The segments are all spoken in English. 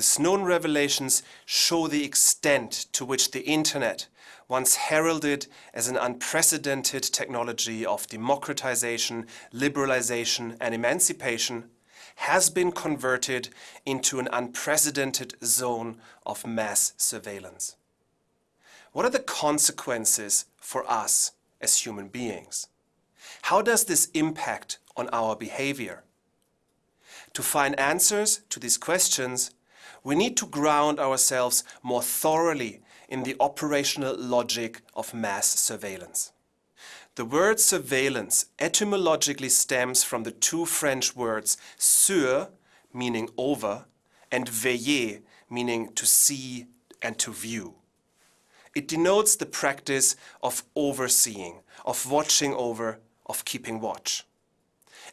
The Snowden revelations show the extent to which the internet, once heralded as an unprecedented technology of democratization, liberalization and emancipation, has been converted into an unprecedented zone of mass surveillance. What are the consequences for us as human beings? How does this impact on our behavior? To find answers to these questions, we need to ground ourselves more thoroughly in the operational logic of mass surveillance. The word surveillance etymologically stems from the two French words sur, meaning over, and veiller, meaning to see and to view. It denotes the practice of overseeing, of watching over, of keeping watch.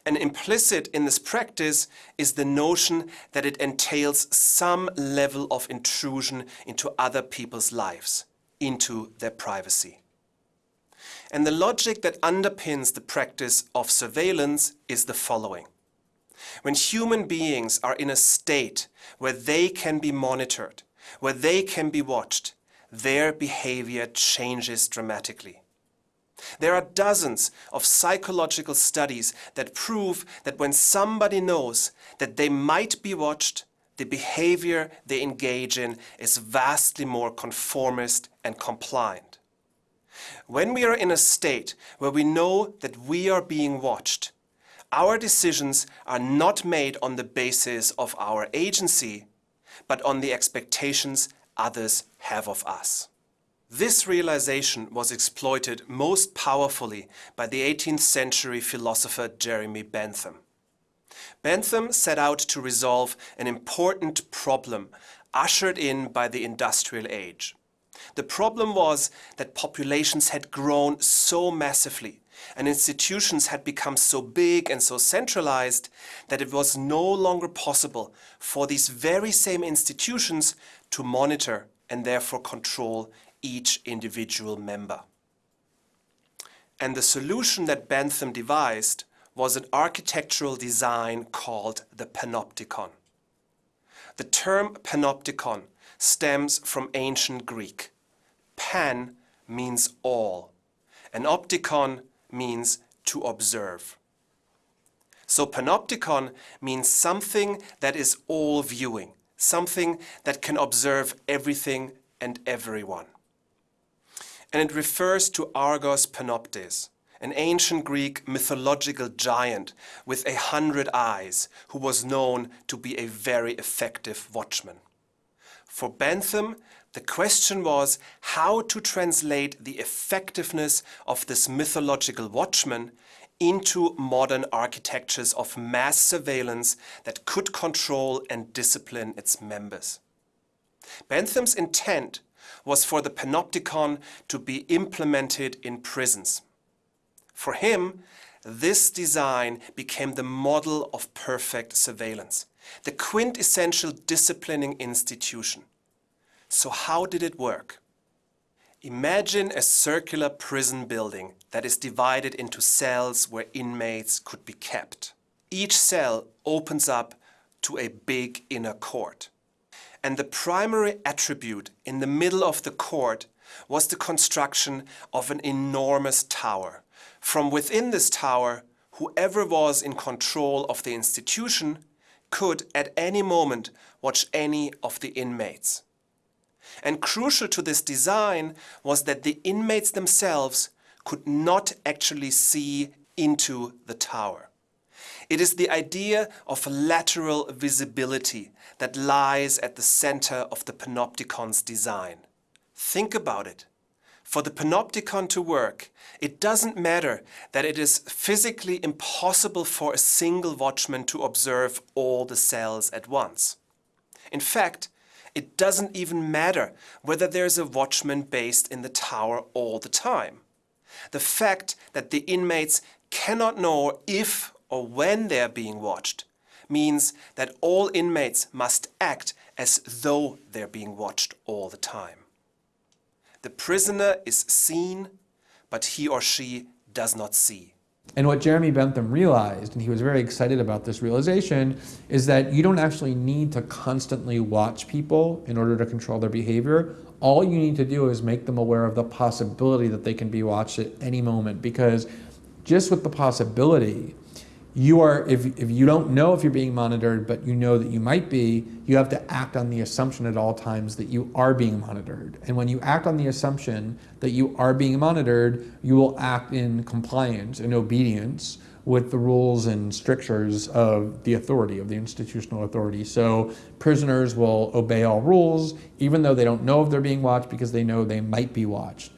And implicit in this practice is the notion that it entails some level of intrusion into other people's lives, into their privacy. And the logic that underpins the practice of surveillance is the following. When human beings are in a state where they can be monitored, where they can be watched, their behavior changes dramatically. There are dozens of psychological studies that prove that when somebody knows that they might be watched, the behavior they engage in is vastly more conformist and compliant. When we are in a state where we know that we are being watched, our decisions are not made on the basis of our agency, but on the expectations others have of us. This realization was exploited most powerfully by the 18th century philosopher Jeremy Bentham. Bentham set out to resolve an important problem ushered in by the industrial age. The problem was that populations had grown so massively and institutions had become so big and so centralized that it was no longer possible for these very same institutions to monitor and therefore control each individual member. And the solution that Bentham devised was an architectural design called the panopticon. The term panopticon stems from ancient Greek. Pan means all, and opticon means to observe. So panopticon means something that is all viewing, something that can observe everything and everyone and it refers to Argos Panoptes, an ancient Greek mythological giant with a hundred eyes who was known to be a very effective watchman. For Bentham, the question was how to translate the effectiveness of this mythological watchman into modern architectures of mass surveillance that could control and discipline its members. Bentham's intent was for the panopticon to be implemented in prisons. For him, this design became the model of perfect surveillance, the quintessential disciplining institution. So how did it work? Imagine a circular prison building that is divided into cells where inmates could be kept. Each cell opens up to a big inner court and the primary attribute in the middle of the court was the construction of an enormous tower. From within this tower, whoever was in control of the institution could at any moment watch any of the inmates. And crucial to this design was that the inmates themselves could not actually see into the tower. It is the idea of lateral visibility that lies at the center of the panopticon's design. Think about it. For the panopticon to work, it doesn't matter that it is physically impossible for a single watchman to observe all the cells at once. In fact, it doesn't even matter whether there's a watchman based in the tower all the time. The fact that the inmates cannot know if or when they are being watched means that all inmates must act as though they're being watched all the time. The prisoner is seen, but he or she does not see. And what Jeremy Bentham realized, and he was very excited about this realization, is that you don't actually need to constantly watch people in order to control their behavior. All you need to do is make them aware of the possibility that they can be watched at any moment because just with the possibility, you are, if, if you don't know if you're being monitored, but you know that you might be, you have to act on the assumption at all times that you are being monitored. And when you act on the assumption that you are being monitored, you will act in compliance and obedience with the rules and strictures of the authority, of the institutional authority. So prisoners will obey all rules, even though they don't know if they're being watched because they know they might be watched.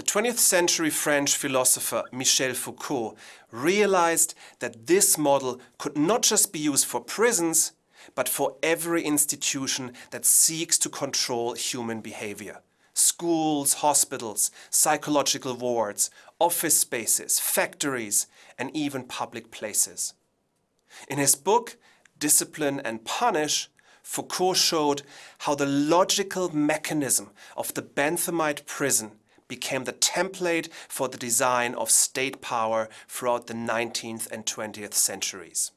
The 20th century French philosopher Michel Foucault realized that this model could not just be used for prisons, but for every institution that seeks to control human behavior. Schools, hospitals, psychological wards, office spaces, factories, and even public places. In his book, Discipline and Punish, Foucault showed how the logical mechanism of the Benthamite prison became the template for the design of state power throughout the 19th and 20th centuries.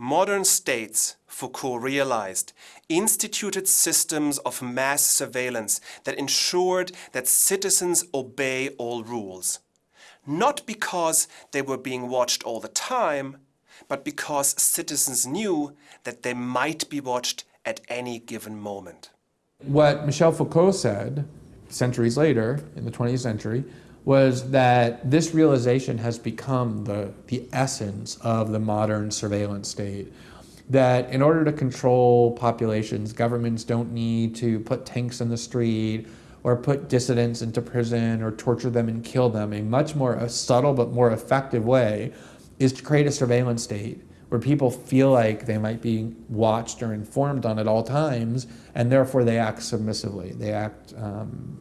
Modern states, Foucault realized, instituted systems of mass surveillance that ensured that citizens obey all rules. Not because they were being watched all the time, but because citizens knew that they might be watched at any given moment. What Michel Foucault said centuries later, in the 20th century, was that this realization has become the, the essence of the modern surveillance state. That in order to control populations, governments don't need to put tanks in the street or put dissidents into prison or torture them and kill them. A much more a subtle but more effective way is to create a surveillance state where people feel like they might be watched or informed on at all times, and therefore they act submissively. They act um,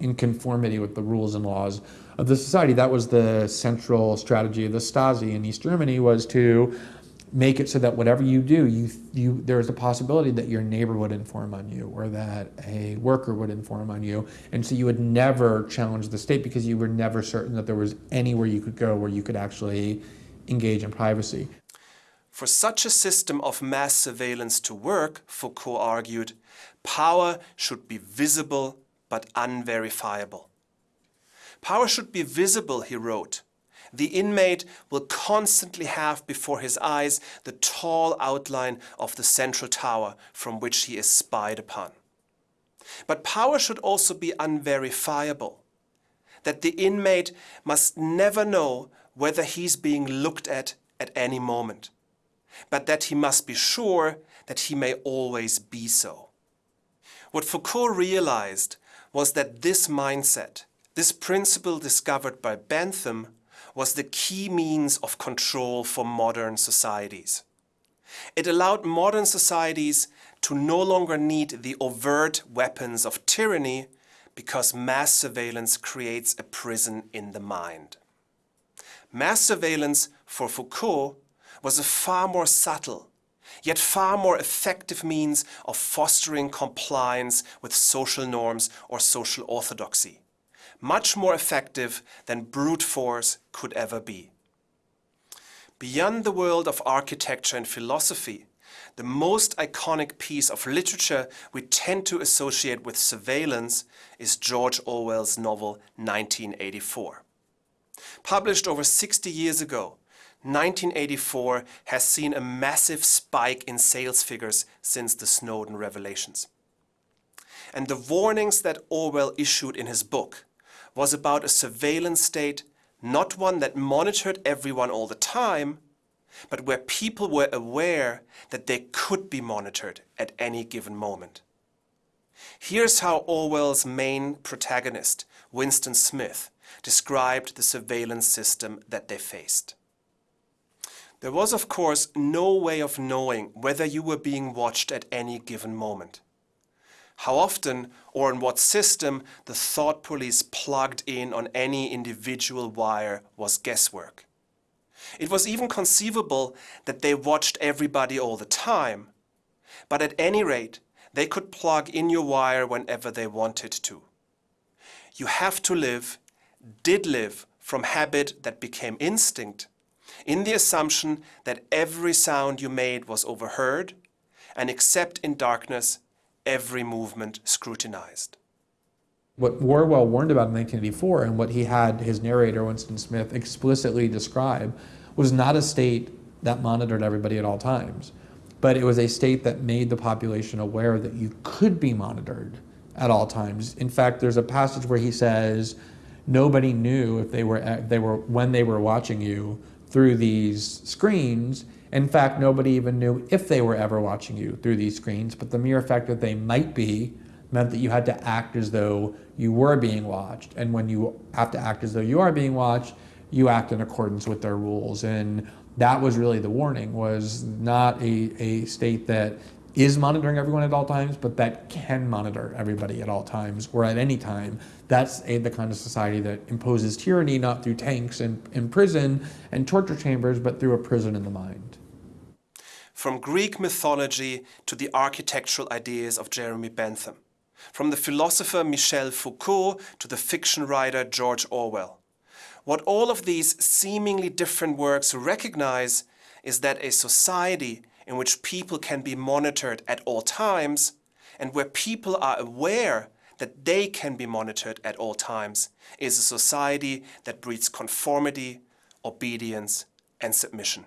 in conformity with the rules and laws of the society. That was the central strategy of the Stasi in East Germany was to make it so that whatever you do, you, you, there's a possibility that your neighbor would inform on you or that a worker would inform on you. And so you would never challenge the state because you were never certain that there was anywhere you could go where you could actually engage in privacy. For such a system of mass surveillance to work, Foucault argued, power should be visible but unverifiable. Power should be visible, he wrote. The inmate will constantly have before his eyes the tall outline of the central tower from which he is spied upon. But power should also be unverifiable, that the inmate must never know whether he's being looked at at any moment but that he must be sure that he may always be so. What Foucault realized was that this mindset, this principle discovered by Bentham, was the key means of control for modern societies. It allowed modern societies to no longer need the overt weapons of tyranny because mass surveillance creates a prison in the mind. Mass surveillance for Foucault was a far more subtle, yet far more effective means of fostering compliance with social norms or social orthodoxy, much more effective than brute force could ever be. Beyond the world of architecture and philosophy, the most iconic piece of literature we tend to associate with surveillance is George Orwell's novel 1984. Published over 60 years ago, 1984 has seen a massive spike in sales figures since the Snowden revelations. And the warnings that Orwell issued in his book was about a surveillance state, not one that monitored everyone all the time, but where people were aware that they could be monitored at any given moment. Here's how Orwell's main protagonist, Winston Smith, described the surveillance system that they faced. There was, of course, no way of knowing whether you were being watched at any given moment. How often or in what system the thought police plugged in on any individual wire was guesswork. It was even conceivable that they watched everybody all the time, but at any rate, they could plug in your wire whenever they wanted to. You have to live did live from habit that became instinct, in the assumption that every sound you made was overheard, and except in darkness, every movement scrutinized. What Orwell warned about in 1984 and what he had his narrator, Winston Smith, explicitly describe was not a state that monitored everybody at all times, but it was a state that made the population aware that you could be monitored at all times. In fact, there's a passage where he says nobody knew if they were, they were when they were watching you through these screens. In fact, nobody even knew if they were ever watching you through these screens, but the mere fact that they might be meant that you had to act as though you were being watched. And when you have to act as though you are being watched, you act in accordance with their rules. And that was really the warning, was not a, a state that is monitoring everyone at all times, but that can monitor everybody at all times or at any time. That's a, the kind of society that imposes tyranny not through tanks and, and prison and torture chambers, but through a prison in the mind. From Greek mythology to the architectural ideas of Jeremy Bentham. From the philosopher Michel Foucault to the fiction writer George Orwell. What all of these seemingly different works recognize is that a society in which people can be monitored at all times and where people are aware that they can be monitored at all times is a society that breeds conformity, obedience and submission.